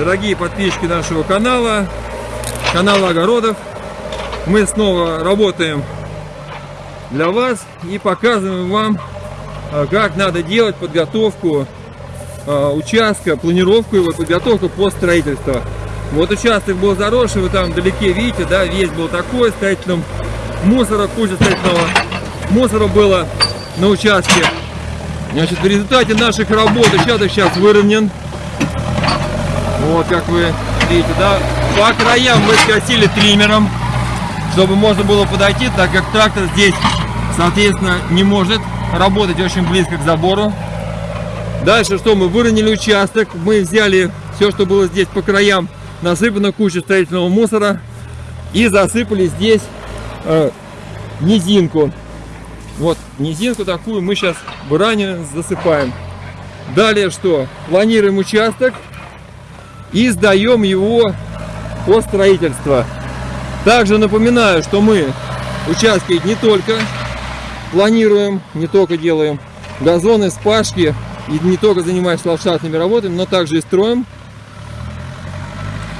дорогие подписчики нашего канала, канала Огородов. Мы снова работаем для вас и показываем вам, а, как надо делать подготовку а, участка, планировку его, подготовку по строительству. Вот участок был заросший, вы там вдалеке видите, да, весь был такой, строительным мусора, куча строительного мусора было на участке. Значит, в результате наших работ участок сейчас выровнен. Вот, как вы видите, да. По краям мы скосили триммером, чтобы можно было подойти, так как трактор здесь, соответственно, не может работать очень близко к забору. Дальше что, мы выровняли участок, мы взяли все, что было здесь по краям, насыпано кучу строительного мусора и засыпали здесь э, низинку. Вот низинку такую мы сейчас ранее засыпаем. Далее что? Планируем участок и сдаем его по строительству. Также напоминаю, что мы участки не только планируем, не только делаем газоны, спашки, и не только занимаемся ландшафтными работами, но также и строим.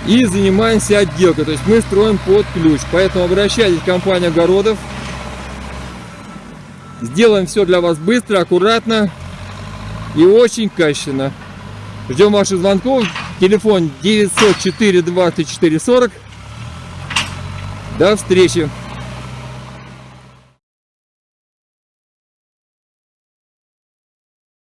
И занимаемся отделкой, то есть мы строим под ключ. Поэтому обращайтесь в компанию огородов. Сделаем все для вас быстро, аккуратно и очень качественно. Ждем ваших звонков. Телефон 904 24 40. До встречи!